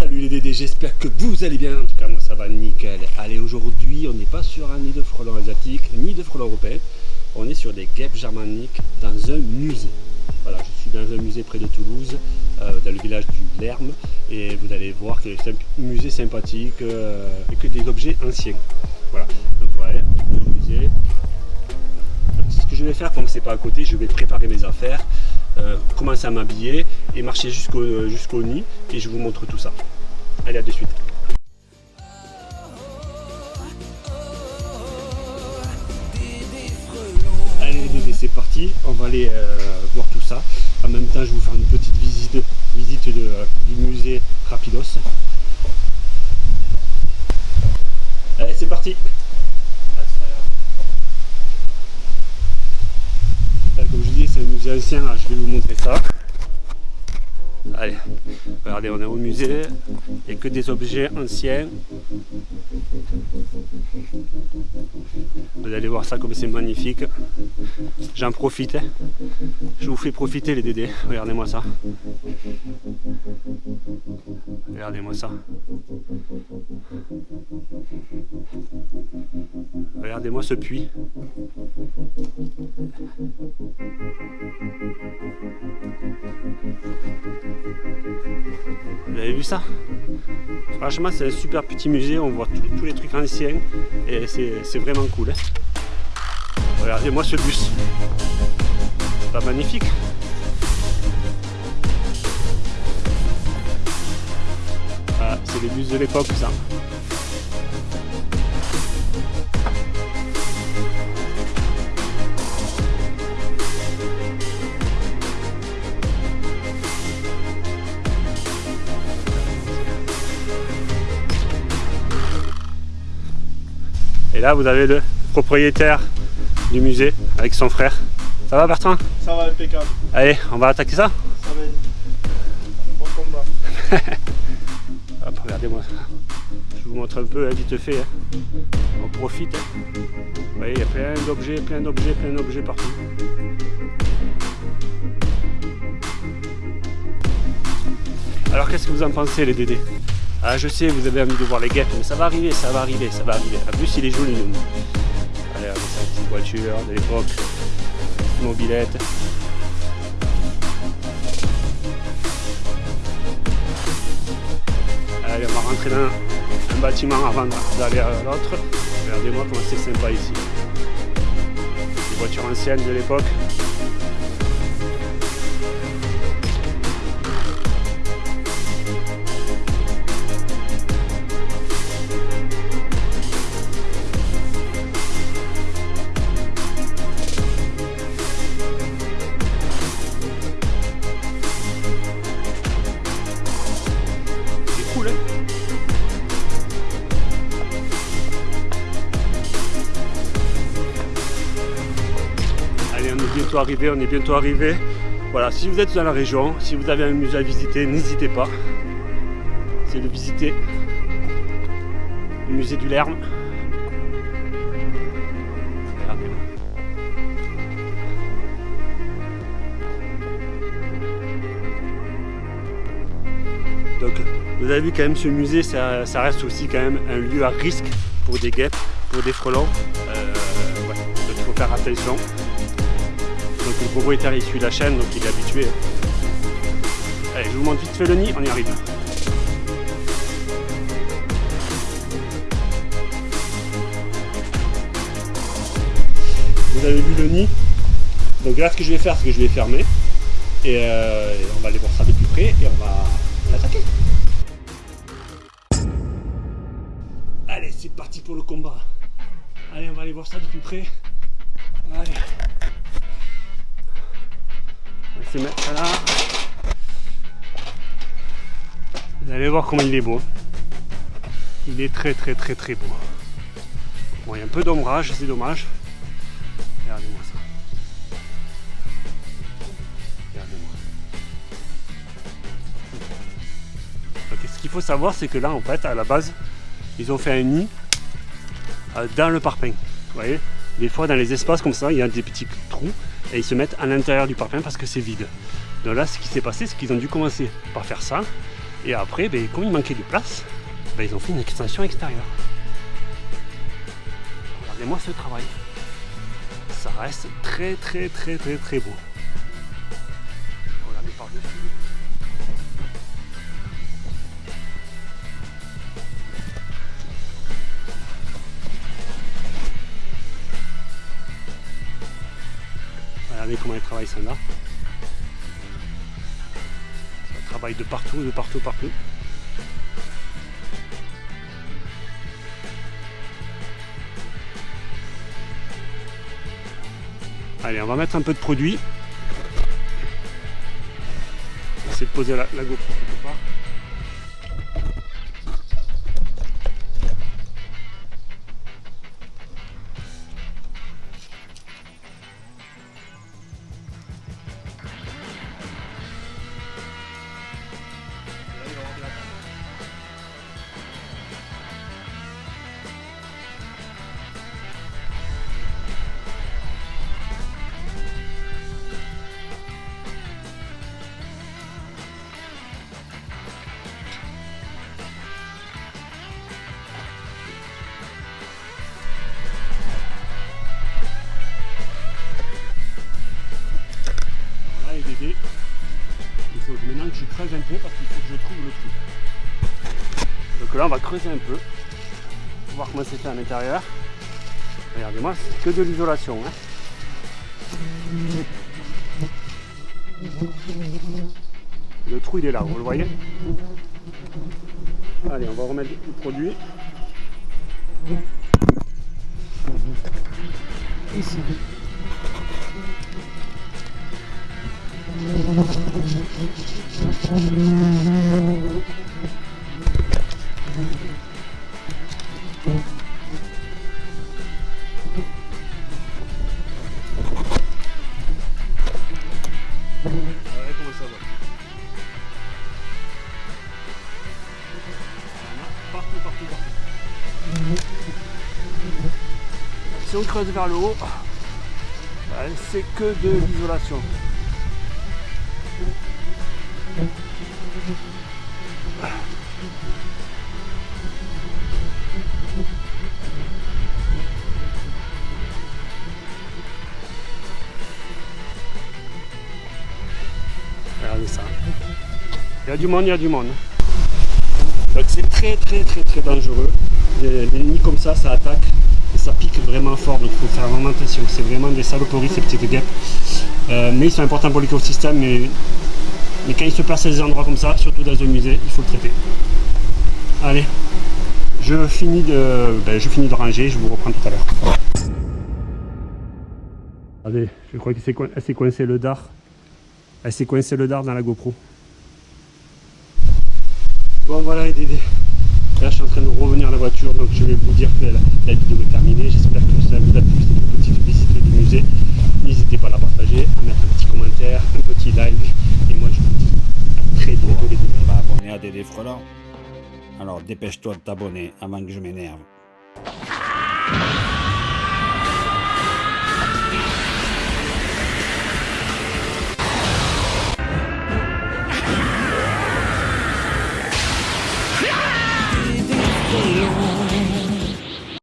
Salut les Dédés, j'espère que vous allez bien. En tout cas, moi ça va nickel. Allez, aujourd'hui, on n'est pas sur un nid de frelons asiatiques ni de frelons européens. On est sur des guêpes germaniques dans un musée. Voilà, je suis dans un musée près de Toulouse, euh, dans le village du Lerme. Et vous allez voir que c'est un musée sympathique euh, et que des objets anciens. Voilà, donc ouais, le musée. Ce que je vais faire, comme c'est pas à côté, je vais préparer mes affaires. Euh, commencer à m'habiller et marcher jusqu'au jusqu'au nid et je vous montre tout ça. Allez à de suite. Allez c'est parti, on va aller euh, voir tout ça. En même temps je vais vous faire une petite visite, visite euh, du musée Rapidos. Allez c'est parti comme je dis, c'est un musée ancien, je vais vous montrer ça. Allez, regardez, on est au musée, il a que des objets anciens. Vous allez voir ça comme c'est magnifique. J'en profite. Je vous fais profiter les dédés. Regardez-moi ça. Regardez-moi ça. Regardez-moi ce puits. Avez vu ça? Franchement, c'est un super petit musée. On voit tous les trucs anciens et c'est vraiment cool. Hein. Regardez-moi ce bus. C'est pas magnifique ah, c'est les bus de l'époque, ça. Et là, vous avez le propriétaire du musée avec son frère. Ça va Bertrand? Ça va impeccable. Allez, on va attaquer ça? Ça va bon combat. Hop, regardez-moi. Je vous montre un peu hein, vite fait. Hein. On profite. Hein. Vous voyez, il y a plein d'objets, plein d'objets, plein d'objets partout. Alors qu'est-ce que vous en pensez les Dédés? Ah je sais, vous avez envie de voir les guêpes, mais ça va arriver, ça va arriver, ça va arriver. En plus il est joli. Allez, on sa petite voiture de l'époque. Mobilette. Allez, on va rentrer dans un bâtiment avant d'aller à l'autre. Regardez-moi comment c'est sympa ici. Des voitures anciennes de l'époque. Arrivé, on est bientôt arrivé. Voilà, si vous êtes dans la région, si vous avez un musée à visiter, n'hésitez pas. C'est de visiter le musée du Lerme. Donc vous avez vu quand même ce musée, ça, reste aussi quand même un lieu à risque pour des guêpes, pour des frelons. Euh, donc il faut faire attention. Le propriétaire il suit la chaîne, donc il est habitué. Allez, je vous montre vite fait le nid, on y arrive. Vous avez vu le nid Donc là ce que je vais faire, c'est que je vais fermer. Et, euh, on va aller voir ça de plus près et on va l'attaquer. Allez, c'est parti pour le combat. Allez, on va aller voir ça de plus près. Allez Vous allez voir comment il est beau. Il est très très très très beau. Bon, il y a un peu d'ombrage, c'est dommage. Regardez-moi ça. Regardez-moi. ce qu'il faut savoir, c'est que là, en fait, à la base, ils ont fait un nid euh, dans le parpaing. Vous voyez Des fois, dans les espaces comme ça, il y a des petits et ils se mettent à l'intérieur du parpaing parce que c'est vide. Donc là, ce qui s'est passé, c'est qu'ils ont dû commencer par faire ça. Et après, ben, comme il manquait de place, ben, ils ont fait une extension extérieure. Regardez-moi ce travail. Ça reste très très très très très beau. Comment ils travaillent ça là. Ça travaille de partout, de partout, partout. Allez, on va mettre un peu de produit. Essayer de poser la, la GoPro quelque part. Là on va creuser un peu. Pour voir comment c'est fait à l'intérieur. Regardez-moi, c'est que de l'isolation. hein. Le trou il est là, vous le voyez Allez, on va remettre le produit. Ici. Partout, partout, partout. Si on creuse vers le haut, c'est que de l'isolation. Il y a du monde, il y a du monde. Donc c'est très très très très dangereux. Les, les nids comme ça, ça attaque et ça pique vraiment fort. Donc il faut faire vraiment attention. C'est vraiment des saloperies ces petites guêpes. Euh, mais ils sont importants pour l'écosystème. Mais, mais quand ils se placent à des endroits comme ça, surtout dans un musée, il faut le traiter. Allez, je finis de, ben, je finis de ranger. Je vous reprends tout à l'heure. Allez, je crois qu'elle s'est coincée le dard. Elle s'est coincée le dard dans la GoPro. Bon voilà les Dédés. Là je suis en train de revenir à la voiture donc je vais vous dire que la, la vidéo est terminée. J'espère que ça vous a plu cette petite visite du musée. N'hésitez pas à la partager, à mettre un petit commentaire, un petit like. Et moi je vous dis à très bientôt les Dédés. pas abonné à Dédé Frelant Alors dépêche-toi de t'abonner avant que je m'énerve. 这里面